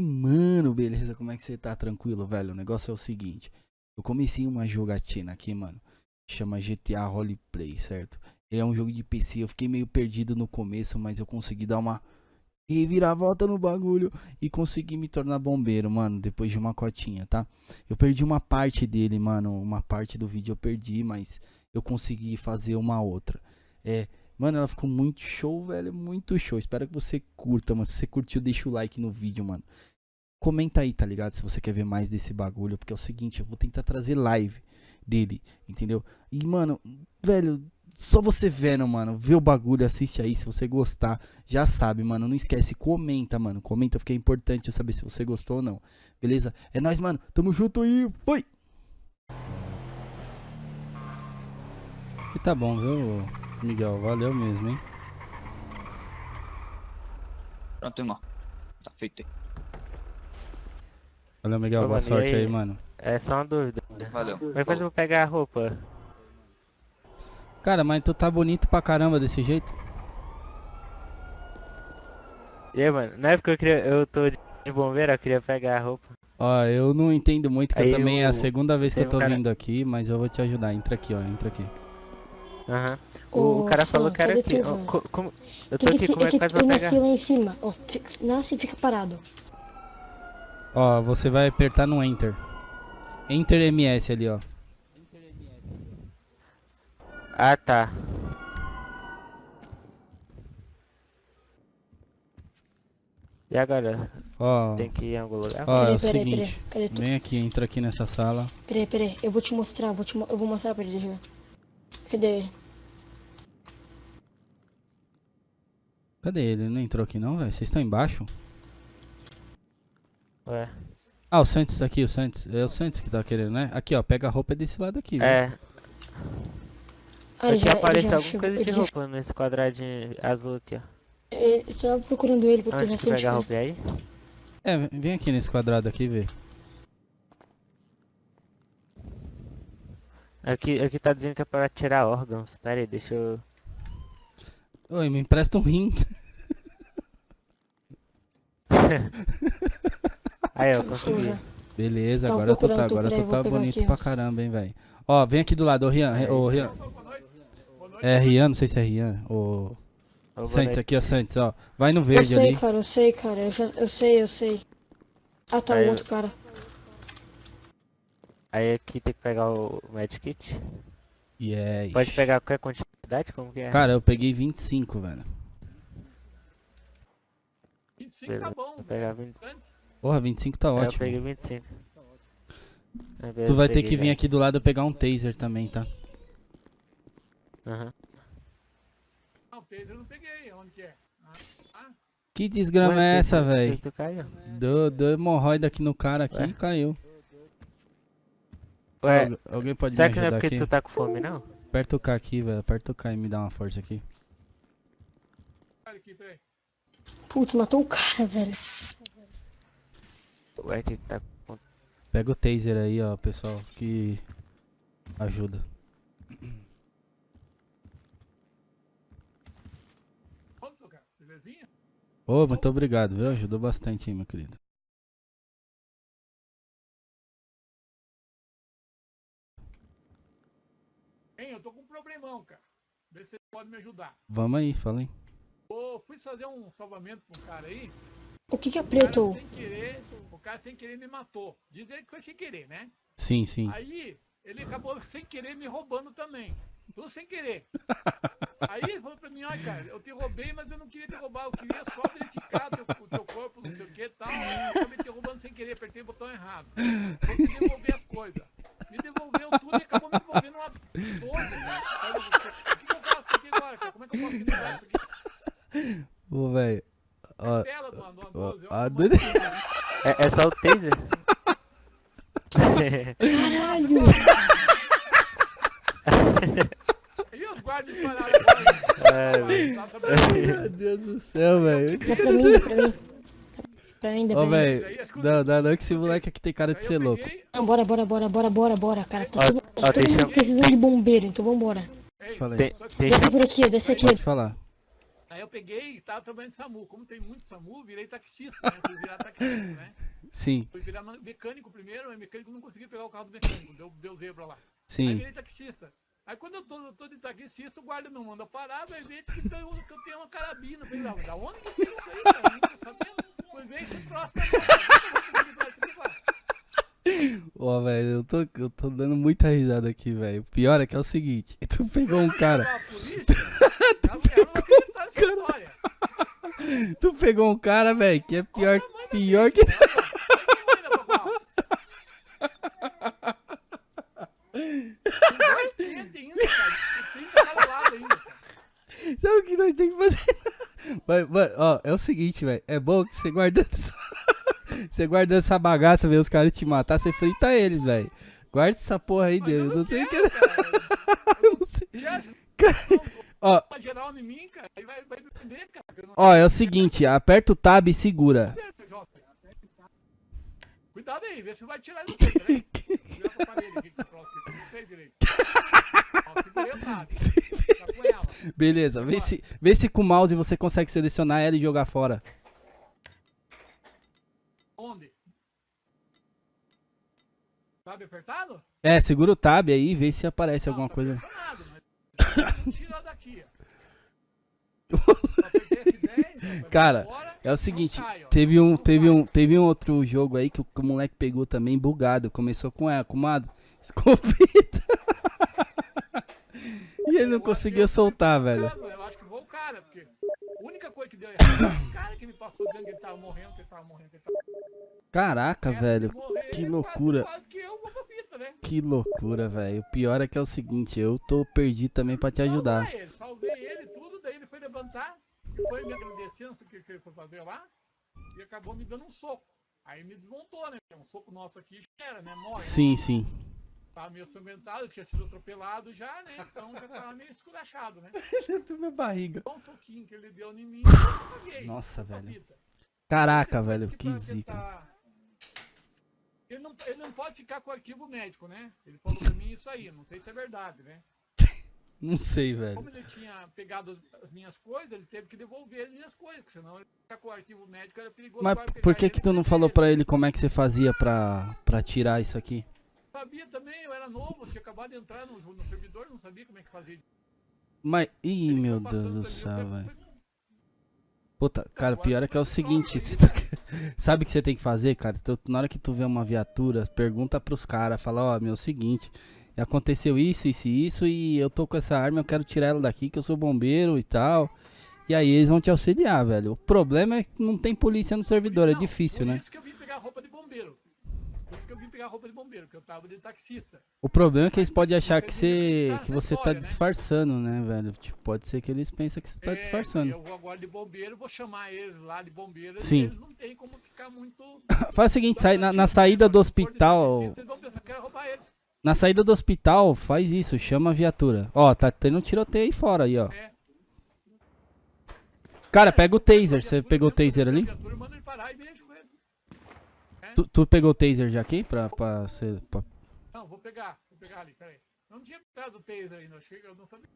Mano, beleza, como é que você tá? Tranquilo, velho? O negócio é o seguinte. Eu comecei uma jogatina aqui, mano. Chama GTA Roleplay, certo? Ele é um jogo de PC. Eu fiquei meio perdido no começo, mas eu consegui dar uma reviravolta no bagulho e consegui me tornar bombeiro, mano, depois de uma cotinha, tá? Eu perdi uma parte dele, mano. Uma parte do vídeo eu perdi, mas eu consegui fazer uma outra. É, mano, ela ficou muito show, velho. Muito show. Espero que você curta, mano. Se você curtiu, deixa o like no vídeo, mano. Comenta aí, tá ligado? Se você quer ver mais desse bagulho. Porque é o seguinte, eu vou tentar trazer live dele, entendeu? E, mano, velho, só você vendo, mano, vê o bagulho, assiste aí, se você gostar, já sabe, mano, não esquece, comenta, mano, comenta, porque é importante eu saber se você gostou ou não, beleza? É nóis, mano, tamo junto e foi! Que tá bom, viu, Miguel, valeu mesmo, hein? Pronto, irmão. Tá feito aí. Valeu, Miguel, Ô, boa mano, sorte aí, aí? mano. É só uma dúvida. Valeu. Como é que eu vou pegar a roupa? Cara, mas tu tá bonito pra caramba desse jeito? E aí, mano, na época eu queria. Eu tô de bombeiro, eu queria pegar a roupa. Ó, eu não entendo muito, que eu Aí também é a o- segunda vez que eu um tô cara- vindo aqui, mas eu vou te ajudar, entra aqui, ó, entra aqui. Aham. O, o Ô, cara falou que era aqui. ó, como- eu tô aqui, como é que faz pra eu pegar? nasci lá em cima. Ó, fica, nasce e fica parado. Ó, você vai apertar no Enter. Enter MS ali, ó. Ah, tá. E agora? Ó, Tem que ir em algum lugar? ó, é Peraí, o peraí, seguinte. peraí. Tu? Vem aqui, entra aqui nessa sala. Peraí, peraí. Eu vou te mostrar, vou te mo- eu vou mostrar pra ele, ver. Cadê ele? Cadê ele? Ele não entrou aqui não, velho? Vocês estão embaixo? Ué. Ah, o Santos aqui, o Santos. É o Santos que tá querendo, né? Aqui, ó, pega a roupa desse lado aqui, viu? É, aqui já, ele apareceu alguma chegou. coisa de Ele já, roupa nesse quadradinho azul aqui, ó. eu tava procurando ele porque eu Onde já que pega a roupa? Aí? É, vem aqui nesse quadrado aqui ver. Aqui, aqui tá dizendo que é pra tirar órgãos. Pera aí, deixa eu. Oi, me empresta um rim. Aí, ó, consegui. Suja. Beleza, Tava agora tu tá, agora tu tá bonito pra caramba, hein, velho. Ó, vem aqui do lado, ô Rian, É ô Rian. É Rian, não sei se é Rian, ô... Santos aqui, ó, Santos, ó. Vai no Eu verde sei, ali. cara, eu sei, cara. Eu, já, eu sei, eu sei. Ah, tá Aí o eu- outro cara. Aí aqui tem que pegar o Medkit. Yes. Pode pegar qualquer quantidade? Como que é? Cara, eu peguei 25, velho. 25 tá Beleza, bom. Vou pegar 20. Porra, 25 tá eu ótimo. peguei 25. Aí, Tu vai ter que vir aqui do lado pegar um taser também, tá? Aham. Não, o taser eu não peguei. Onde que é? Ah, ah, Que desgrama Ué, é essa, velho? Tu caiu? Deu, deu hemorroida aqui no cara aqui Ué? e caiu. Ué, Algu- Alguém pode será me que não é ajudar porque aqui? tu tá com fome, não? Aperta o K aqui, velho. Aperta o K e me dá uma força aqui. Putz, matou o cara, velho. Que tá com... Pega o taser aí, ó, pessoal, que ajuda. Pronto, cara. Belezinha? Ô, muito obrigado, viu? Ajudou bastante aí, meu querido. Hein, eu tô com um problemão, cara. Vê se você pode me ajudar. Vamos aí, fala aí. Ô, fui fazer um salvamento um cara aí. O que que é cara preto? sem querer, cara sem querer me matou. Diz ele que foi sem querer, né? Sim, sim. Aí ele acabou sem querer me roubando também. Tudo sem querer. Aí ele falou pra mim, olha cara, eu te roubei, mas eu não queria te roubar, eu queria só verificar teu, o teu corpo, não sei o que e tal. Eu acabei te roubando sem querer, apertei o botão errado. Vou te devolver as coisas. Me devolveu tudo e acabou me devolvendo uma 12. O que, eu faço aqui agora, cara? Como é que eu posso finalizar isso aqui? Ô, velho. Ó, ó, 12. a ó, doida- É, é só o taser? Caralho! E os guardas pararam agora? É, Tá sabendo? Meu Deus do céu, velho. Pra mim, dá pra mim. Pra mim, Ô, velho. Não, não, não, que esse moleque aqui tem cara de ser louco. Não, bora, bora, bora, bora, bora, bora, cara. Tá Ó, todo, ó, tá todo mundo precisando de bombeiro, então vambora. ei, Fala aí. Tem- só que- tem- Desce por aqui, desce aqui. Pode falar. Aí eu peguei e tava trabalhando de SAMU. Como tem muito SAMU, virei taxista, né? Fui virar taxista, né? Sim, Fui virar mecânico primeiro, mas mecânico não conseguia pegar o carro do mecânico, deu, deu zebra lá. Aí sim. virei taxista. Aí quando eu tô, eu tô de taxista, o guarda não manda parar, vai ver que, tem, que eu tenho uma carabina. Eu Falei, "Não, da onde que eu tenho isso aí, cara? Nem tô sabendo. Foi ver esse da Ó, velho, eu tô, eu tô dando muita risada aqui, velho. O pior é que é o seguinte: tu pegou um cara. Polícia, ela, ela nessa história. Tu pegou um cara, velho, que é pior, pior que. cara. Cara. Sabe o que nós temos que fazer? Mas, mas, ó, é o seguinte, velho. É bom que você guardando essa... Você guardando essa bagaça, ver os caras te matar, você frita eles, velho. Guarda essa porra aí, Deus. Eu não sei o que. cara. Eu não sei. Já, Ó, geral em mim, cara, aí vai, vai cara. não- ó, é o seguinte, aperta o tab e segura. Cuidado aí, vê se vai tirar isso aí, peraí. Vira pra parede aqui, que troço aqui, não sei direito. Ó, segurei o tab. Tá com ela. Beleza, vê se, vê se com o mouse você consegue selecionar ela e jogar fora. Onde? Sabe apertado? É, segura o tab aí e vê se aparece Não, alguma tá coisa. pressionado, mas tira daqui, ó. Só apertei F10, ó, pra Cara, É o seguinte, teve um, teve um, teve um outro jogo aí que o, que o moleque pegou também bugado. Começou com ela, uma escopeta. e ele não conseguia soltar, velho. Eu acho que foi o cara, porque a única coisa que deu errado o cara que me passou dizendo que ele tava morrendo, que ele tava morrendo, que ele tava Caraca, velho. que loucura. Vou né? Que loucura, velho. O pior é que é o seguinte, eu tô perdido também pra te ajudar. Salvei ele, salvei ele tudo, daí ele foi levantar e foi me agradecendo o que que ele foi fazer lá e acabou me dando um soco. Aí me desmontou, né? Um soco nosso aqui já era, né? Morre. né? Sim, sim. Tava meio sanguentado, tinha sido atropelado já, né? Então já tava meio esculachado, né? minha barriga. Só um soquinho que ele deu em mim, eu paguei. Nossa, velho. Caraca, Ele velho, que pra zica. tentar- Ele não, ele não pode ficar com o arquivo médico, né? Ele falou pra mim isso aí, não sei se é verdade, né? Não sei, velho. Como ele tinha pegado as- as minhas coisas, ele teve que devolver as minhas coisas, porque senão ele ficar com o arquivo médico era perigoso. Mas por que que tu não falou pra ele como é que você fazia pra, pra tirar isso aqui? Sabia também, eu era novo, eu tinha acabado de entrar no, no servidor, não sabia como é que fazia. Mas, ih, Ele meu Deus do céu, eu velho. Puta, cara, agora pior é que é o seguinte, você tá- sabe o que você tem que fazer, cara? Tu- na hora que tu vê uma viatura, pergunta pros caras, fala, ó, meu, é o seguinte, aconteceu isso, isso e isso, e eu tô com essa arma, eu quero tirar ela daqui, que eu sou bombeiro e tal. E aí eles vão te auxiliar, velho. O problema é que não tem polícia no servidor, é Não, difícil, por né? isso que eu vim pegar roupa de bombeiro. Por isso que eu vim pegar roupa de bombeiro, porque eu tava de taxista. O problema é que eles podem achar que Você que tá você tá né? disfarçando, né, velho? Tipo, pode ser que eles pensem que você tá É, disfarçando. Eu vou agora de bombeiro, vou chamar eles lá de bombeiro. Sim. E eles não tem como ficar muito. Faz o seguinte, sai na, na saída do hospital, Vocês vão pensar que eu quero roubar eles. Na saída do hospital, faz isso, chama a viatura. Ó, tá tendo um tiroteio aí fora aí, ó. É. Cara, pega o taser, você pegou o taser ali? É? Tu, tu pegou o taser já aqui pra, pra ser... pra- Não, vou pegar, vou pegar ali, peraí. Não tinha pegado o taser ainda, eu não sabia.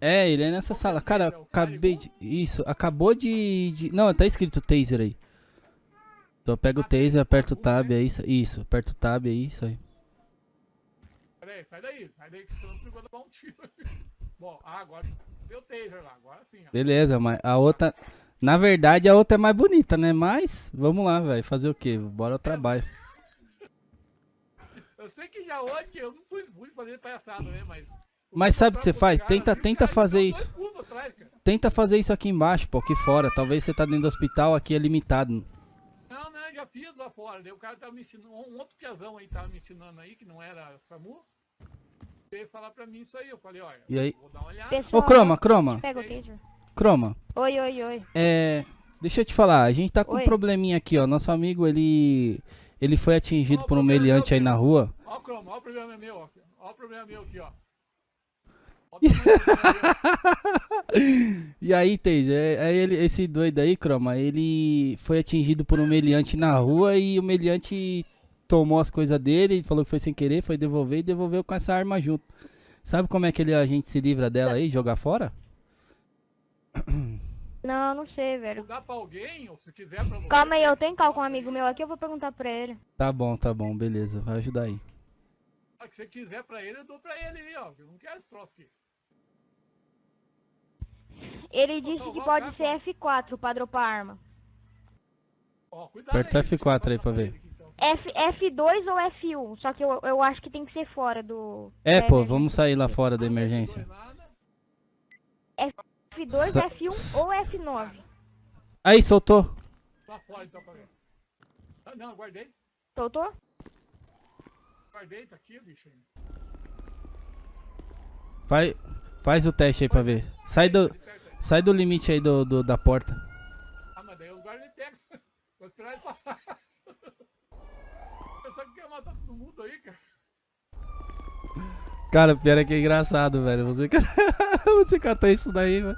É, ele é nessa sala. Cara, acabei de... Isso, acabou de... de- Não, tá escrito taser aí. Então pega o taser, aperta o tab aí, isso, isso, aperta o tab aí, isso aí. Peraí, sai daí, sai daí que senão eu vou dar um tiro. Bom, ah, agora taser lá, agora sim. Beleza, mas a outra... Na verdade, a outra é mais bonita, né? Mas, vamos lá, velho, fazer o quê? Bora ao trabalho. Eu sei que já hoje eu não fui, fui fazer palhaçada, né? Mas. Mas sabe o que você faz? Cara, Tenta- cara tenta me fazer isso. atrás, cara. Tenta fazer isso aqui embaixo, pô, aqui fora. Talvez você tá dentro do hospital, aqui é limitado. Não, não, eu já fiz lá fora. Daí o cara tava me ensinando, um outro piazão aí tava me ensinando aí, que não era SAMU. Veio falar pra mim isso aí. Eu falei, olha, E aí? vou dar uma olhada. Pessoal, Ô, Croma, Croma, Pega o taser. Croma. Oi, oi, oi. É. Deixa eu te falar, a gente tá com um Oi. probleminha aqui, ó. Nosso amigo, ele. Ele foi atingido Ó, por um problema meliante aí na rua. Ó o croma, ó o problema meu, ó. Ó o problema meu aqui, ó. Ó. E aí, Teis, é, é ele, esse doido aí, Croma, ele foi atingido por um meliante na rua e o meliante tomou as coisas dele, falou que foi sem querer, foi devolver e devolveu com essa arma junto. Sabe como é que ele, a gente se livra dela aí, jogar fora? Não, não sei, velho. Dá pra alguém, ou se quiser pra você. Calma aí, eu tenho cal com um amigo meu aqui, eu vou perguntar pra ele. Tá bom, tá bom, beleza. Vai ajudar aí. Ah, que você quiser pra ele, eu dou pra ele aí, ó. Eu não quero esse troço aqui. Ele Vou disse que salvar o pode cara, ser F4 pra dropar arma. Ó, cuidado Aperta aí, deixa eu F4 aí pra ver. F, F2 ou F1? Só que eu, eu acho que tem que ser fora do. É, pô, emergência. vamos sair lá fora da emergência. nada. F2, Sa- F1 ou F9. Aí, soltou. Lá fora então pra ver. Ah, não, guardei. Soltou? Guardei, tá aqui, bicho. Vai, faz o teste aí pra ver. Sai do, sai do limite aí do, do- da porta. Ah, mas daí eu guardo ele pega. Vou esperar ele passar. Eu só que quer matar todo mundo aí, cara. Cara, pior é que é engraçado, velho. Você, você catou isso daí, velho.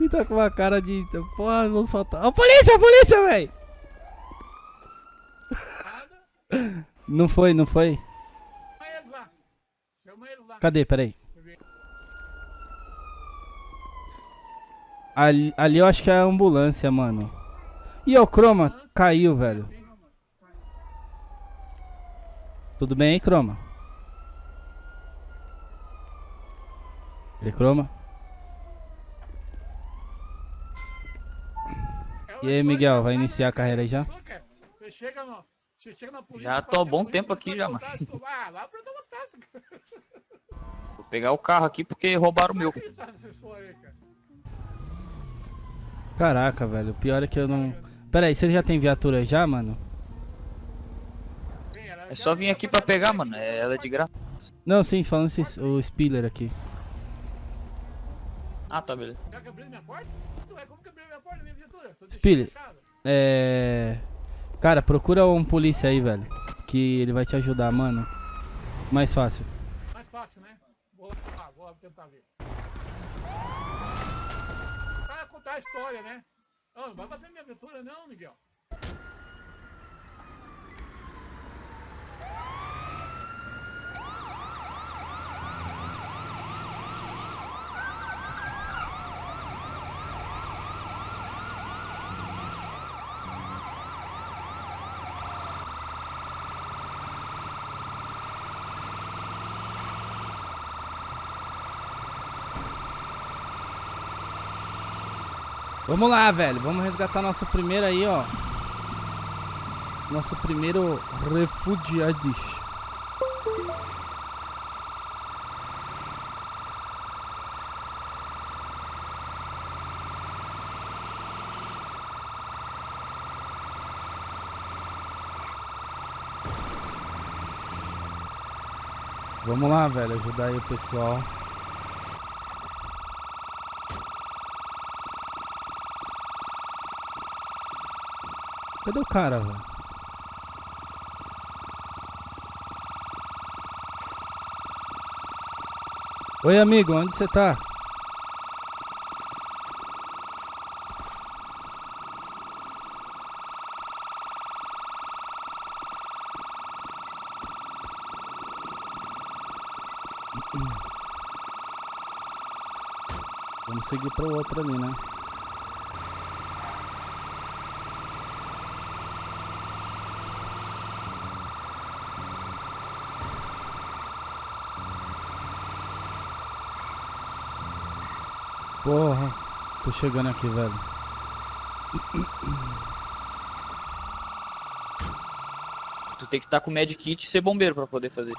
E tá com uma cara de. Porra, não solta. Ó, polícia, polícia, velho! Não foi, não foi? Chama eles lá. Chama eles lá. Cadê? Peraí. Ali, ali eu acho que é a ambulância, mano. Ih, ó, o Croma caiu, velho. Sim. Tudo bem aí, Croma? Ele, Croma? E aí, Miguel, vai iniciar a carreira aí já? No. Você chega na polícia. Já tô há assim, bom tempo aqui já, mano. Ah. Vou pegar o carro aqui porque roubaram o meu. É tá? Caraca, velho. O pior é que eu não. Pera aí, você já tem viatura já, mano? É só vir aqui pra pegar, mano. É, ela é de graça. Não, sim, falando esse, o Spiller aqui. Ah, tá, beleza. Já que abriu minha porta? Ué, como que abriu minha porta, minha viatura? Spiller. É. Cara, procura um polícia aí, velho. Que ele vai te ajudar, mano. Mais fácil. Mais fácil, né? Vou lá, ah, vou lá tentar ver. Pra contar a história, né? Ah, não vai bater minha aventura não, Miguel. Vamos lá, velho. Vamos resgatar nosso primeiro aí, ó. Nosso primeiro refugiados. Vamos lá, velho. Ajudar aí o pessoal. Cadê o cara, velho? Oi, amigo, onde você tá? Vamos seguir pro outro ali, né? Porra, tô chegando aqui, velho. Tu tem que estar com o medkit e ser bombeiro pra poder fazer.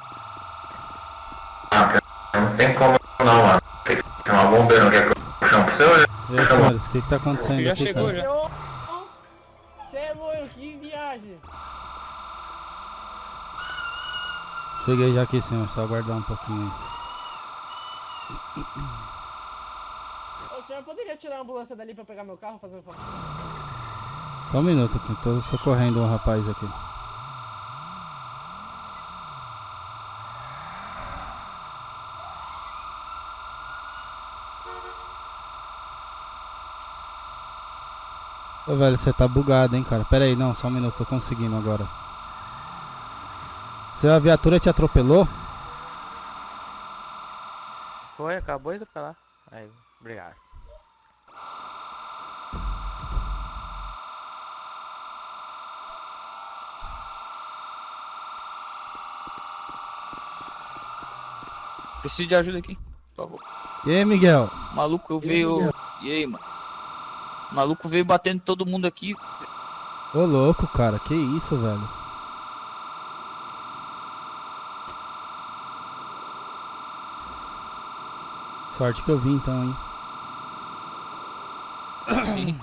Não tem como não, mano. Tem que chamar bombeiro, não quer que eu chame pra você ou E aí, senhores, o que que tá acontecendo Já aqui, chegou, cara? já. Você é louco, que viagem. Cheguei já aqui, senhor, só aguardar um pouquinho aí. Senhor poderia tirar a ambulância dali pra pegar meu carro, fazendo favor? Só um minuto aqui, tô socorrendo um rapaz aqui. Ô velho, você tá bugado, hein, cara. Pera aí, não, só um minuto, tô conseguindo agora. Seu a viatura te atropelou? Foi, acabou de lá. Aí, obrigado. Preciso de ajuda aqui, por favor. E aí, Miguel? Maluco veio. E aí, mano? O maluco veio batendo todo mundo aqui. Ô, louco, cara. Que isso, velho? Sorte que eu vi então, hein? Sim.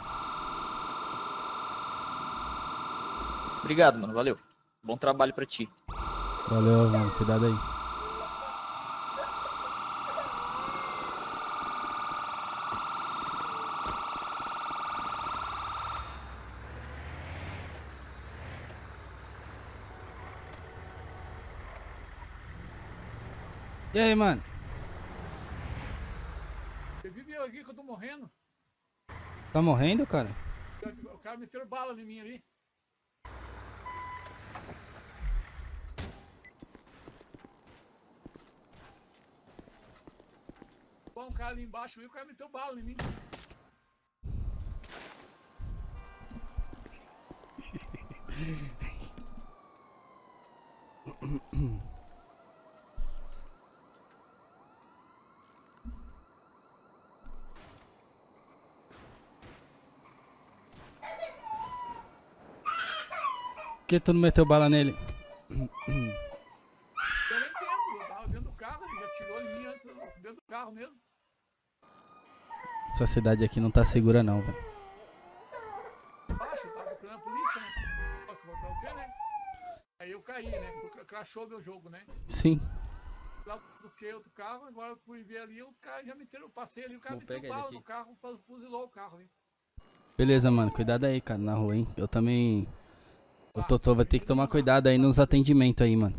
Obrigado, mano. Valeu. Bom trabalho pra ti. Valeu, mano. Cuidado aí. E aí, mano? Você vive eu aqui que eu tô morrendo. Tá morrendo, cara? O cara meteu bala em mim ali. Bom, um cara ali embaixo, o cara meteu bala em mim. Que tu não meteu bala nele? Eu nem entendo, eu tava dentro do carro, ele já tirou em mim antes, dentro do carro mesmo. Essa cidade aqui não tá segura não, velho. Eu tava procurando a polícia, né? Posso pra você, né? Aí eu caí, né? Cra- Crashou meu jogo, né? Sim. Lá busquei outro carro, agora eu fui ver ali, os caras já meteram, eu passei ali, o cara Bom, meteu bala aqui. no carro, fuzilou o carro ali. Beleza, mano. Cuidado aí, cara, na rua, hein? Eu também. O Totô vai ter que tomar cuidado aí nos atendimentos aí, mano.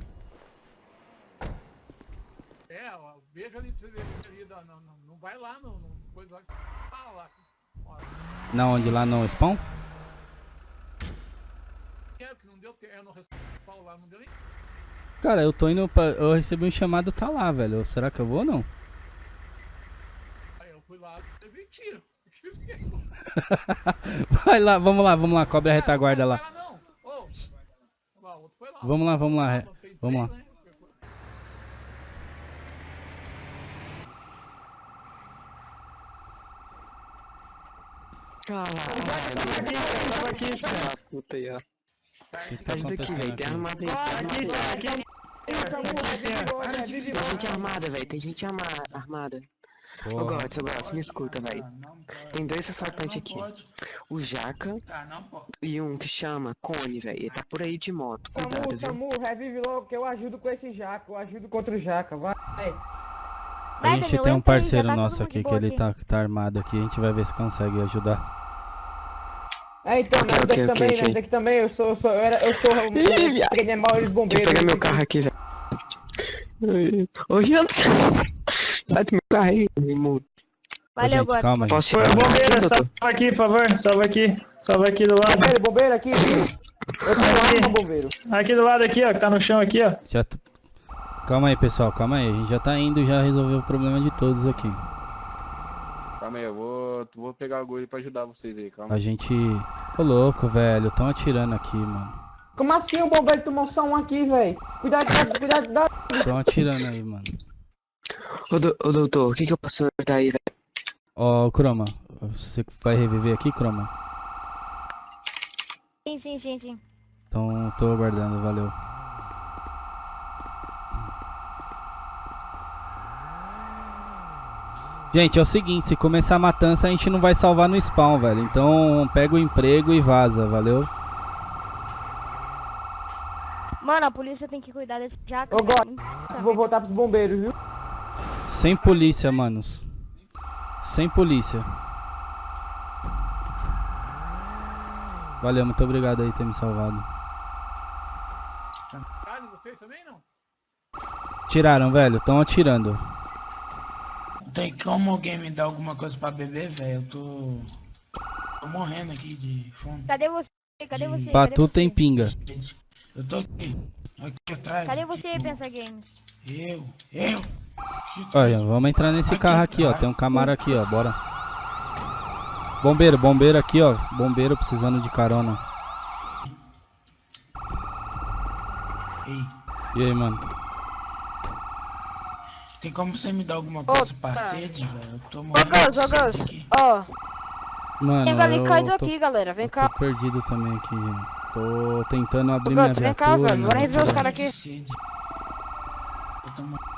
É, ó, veja ali pra você ver ali, não, não, não vai lá, não, não coisa lá. Ah, lá. Ó, Na onde? Lá no spawn? quero que não deu tempo, eu não respondo lá, não deu nem. Cara, eu tô indo pra. Eu recebi um chamado, tá lá, velho. Será que eu vou ou não? Aí eu fui lá, levei tiro. Vai lá, vamos lá, vamos lá. Cobre a retaguarda lá. Vai lá não, ô. Lá, o outro foi lá. Vamos lá, vamos lá. Vamos lá. né? Puta aí, ó. O que, que tá aqui, acontecendo velho. Tem aqui? armada aí. Tem gente armada, velho. Tem gente armada. Ô. Gods, ô Gods, me escuta, velho. Tem dois assaltantes aqui. O Jaca e um que chama Cone, velho. Ele tá por aí de moto. Samu, Cuidado, viu? Samu, revive logo que eu ajudo com esse jaca, eu ajudo contra o jaca, vai. A Vai, gente tem um parceiro tá nosso aqui que ele tá, tá armado aqui. A gente vai ver se consegue ajudar. É, então, nós Ok, daqui ok, também, ok. nós daqui também, eu sou, eu sou, eu era, eu sou um Ih, viado. pequeno mal eles Deixa eu bombeiros. pegar meu carro aqui, velho. Ô, Rian, sai do meu carro aí, irmão. Ô, Valeu, gente, calma, gente. Posso tirar? Bombeiro, salva aqui, por favor. Salva aqui. Salva aqui do lado. Bombeiro, bombeiro aqui, eu tô arma, bombeiro. Aqui do lado aqui, ó, que tá no chão aqui, ó. Já t- Calma aí, pessoal, calma aí. A gente já tá indo, já resolveu o problema de todos aqui. Calma aí, eu vou, vou pegar a agulha pra ajudar vocês aí, calma. A gente. Ô louco, velho. Tão atirando aqui, mano. Como assim o bombeiro tomou só um aqui, velho? Cuidado, cuidado, cuidado. Tão atirando aí, mano. Ô, do- ô, doutor, o que que eu posso ajudar aí, velho? Ó, Croma. Você vai reviver aqui, Croma? Sim, sim, sim, sim. Então tô aguardando, valeu. Gente, é o seguinte, se começar a matança a gente não vai salvar no spawn, velho. Então pega o emprego e vaza, valeu? Mano, a polícia tem que cuidar desse jaca. Ô, God, velho. vou voltar pros bombeiros, viu? Sem polícia, manos. Sem polícia. Valeu, muito obrigado aí ter me salvado. Vocês também não? Tiraram, velho. Estão atirando. Tem como alguém me dar alguma coisa pra beber, velho? Eu tô. tô morrendo aqui de fome. Cadê você? Cadê você? Pra Cadê tu você? tem pinga. Eu tô aqui. Aqui atrás. Cadê aqui, você, com- Pensa Games? Eu, eu. Olha, vamos entrar nesse carro aqui, ó. Tem um Camaro aqui, ó. Bora. Bombeiro, bombeiro aqui, ó. Bombeiro precisando de carona. Ei, E aí, mano? Tem como você me dar alguma coisa pra sede, velho? Eu tô Ô morrendo Gus, ô sede Gus, ó, Mano, tem galinha eu caído tô, aqui, galera, vem cá. tô perdido também aqui, gente. Tô tentando Ô abrir minha Gus, vem cá, viatura. velho, bora rever os caras aqui.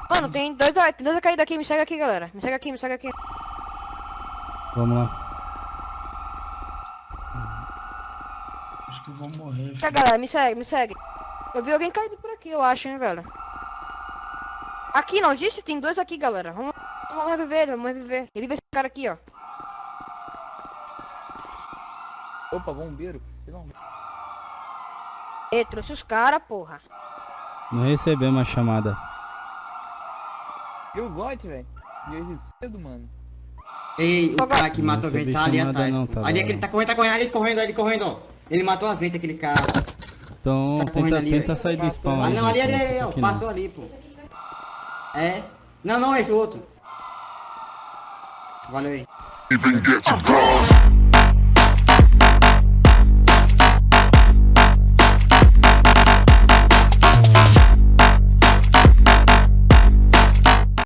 Mano, tem dois, tem dois caídos aqui, me segue aqui, galera. Me segue aqui, me segue aqui. Vamos lá. Acho que eu vou morrer, Tá, galera, me segue, me segue. Eu vi alguém caído por aqui, eu acho, hein, velho. Aqui, não disse? Tem dois aqui, galera. Vamos, vamos reviver, vamos reviver. Revive esse cara aqui, ó. Opa, bombeiro. Não. Ei, trouxe os caras, porra. Não recebemos a chamada. Eu gosto, velho. E hoje cedo, mano. Ei, o cara que matou a recebi gente tá ali atrás. não, tá ali aquele tá correndo, tá correndo, ali correndo, ali correndo, ó. Ele matou a gente, aquele cara. Então Tá tenta, ali, tenta sair do spawn. Ah aí, não, ali, ali, ali, ó. Passou ali, pô. É. Não, não, esse outro. Valeu aí. Even get bronze.